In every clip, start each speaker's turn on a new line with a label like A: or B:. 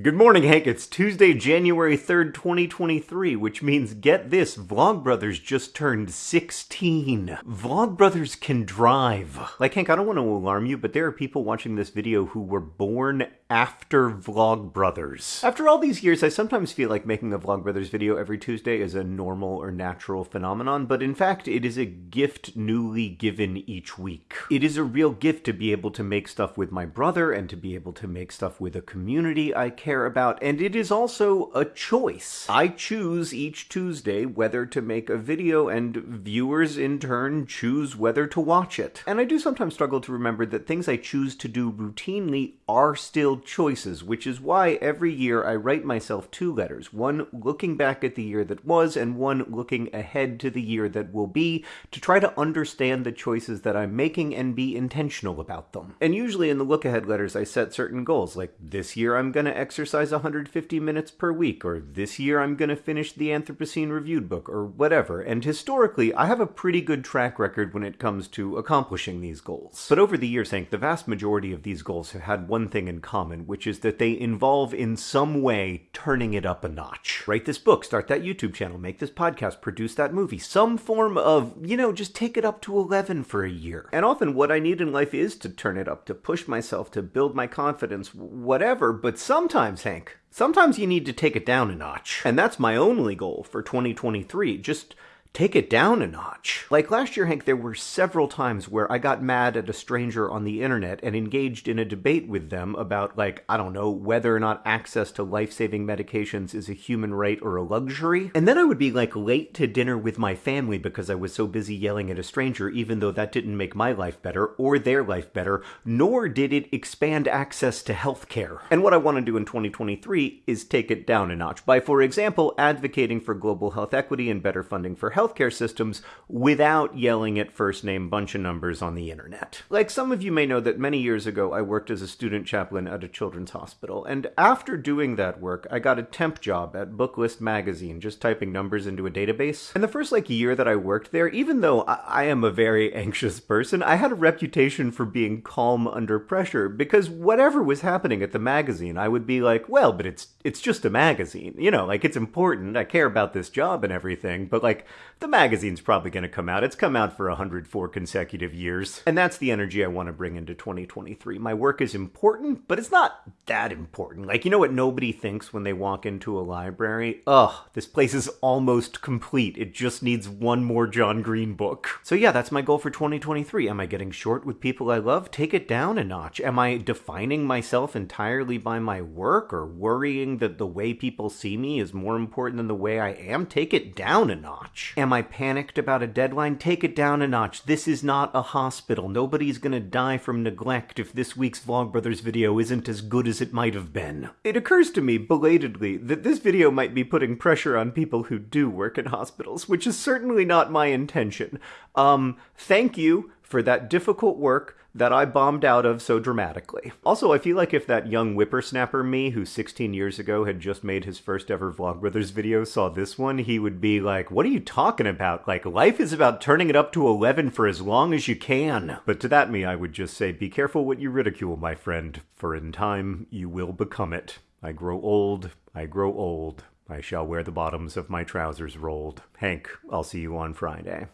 A: Good morning, Hank. It's Tuesday, January 3rd, 2023, which means get this Vlogbrothers just turned 16. Vlogbrothers can drive. Like, Hank, I don't want to alarm you, but there are people watching this video who were born after Vlogbrothers. After all these years, I sometimes feel like making a Vlogbrothers video every Tuesday is a normal or natural phenomenon, but in fact, it is a gift newly given each week. It is a real gift to be able to make stuff with my brother and to be able to make stuff with a community I care care about, and it is also a choice. I choose each Tuesday whether to make a video, and viewers in turn choose whether to watch it. And I do sometimes struggle to remember that things I choose to do routinely are still choices, which is why every year I write myself two letters, one looking back at the year that was, and one looking ahead to the year that will be, to try to understand the choices that I'm making and be intentional about them. And usually in the look ahead letters, I set certain goals, like this year I'm gonna exercise exercise 150 minutes per week, or this year I'm going to finish the Anthropocene Reviewed book, or whatever. And historically, I have a pretty good track record when it comes to accomplishing these goals. But over the years, Hank, the vast majority of these goals have had one thing in common, which is that they involve in some way turning it up a notch. Write this book, start that YouTube channel, make this podcast, produce that movie, some form of, you know, just take it up to 11 for a year. And often what I need in life is to turn it up, to push myself, to build my confidence, whatever, but sometimes sometimes, Hank. Sometimes you need to take it down a notch. And that's my only goal for 2023. Just take it down a notch. Like last year, Hank, there were several times where I got mad at a stranger on the internet and engaged in a debate with them about, like, I don't know, whether or not access to life saving medications is a human right or a luxury. And then I would be, like, late to dinner with my family because I was so busy yelling at a stranger, even though that didn't make my life better or their life better, nor did it expand access to healthcare. And what I want to do in 2023 is take it down a notch by, for example, advocating for global health equity and better funding for healthcare systems without yelling at first name bunch of numbers on the internet. Like some of you may know that many years ago I worked as a student chaplain at a children's hospital, and after doing that work, I got a temp job at Booklist magazine, just typing numbers into a database. And the first like year that I worked there, even though I, I am a very anxious person, I had a reputation for being calm under pressure because whatever was happening at the magazine, I would be like, well, but it's it's just a magazine. You know, like it's important. I care about this job and everything, but like the magazine's probably going to come out. It's come out for 104 consecutive years. And that's the energy I want to bring into 2023. My work is important, but it's not that important. Like, you know what nobody thinks when they walk into a library? Ugh, this place is almost complete. It just needs one more John Green book. So yeah, that's my goal for 2023. Am I getting short with people I love? Take it down a notch. Am I defining myself entirely by my work or worrying that the way people see me is more important than the way I am? Take it down a notch. Am I panicked about a deadline? Take it down a notch. This is not a hospital. Nobody's gonna die from neglect if this week's Vlogbrothers video isn't as good as it might have been. It occurs to me, belatedly, that this video might be putting pressure on people who do work in hospitals, which is certainly not my intention. Um, thank you for that difficult work that I bombed out of so dramatically. Also, I feel like if that young whippersnapper me, who 16 years ago had just made his first ever Vlogbrothers video, saw this one, he would be like, What are you talking about? Like, life is about turning it up to 11 for as long as you can. But to that me, I would just say, Be careful what you ridicule, my friend, for in time you will become it. I grow old, I grow old. I shall wear the bottoms of my trousers rolled. Hank, I'll see you on Friday.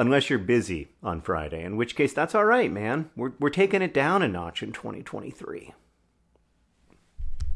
A: Unless you're busy on Friday, in which case that's all right, man. We're, we're taking it down a notch in 2023.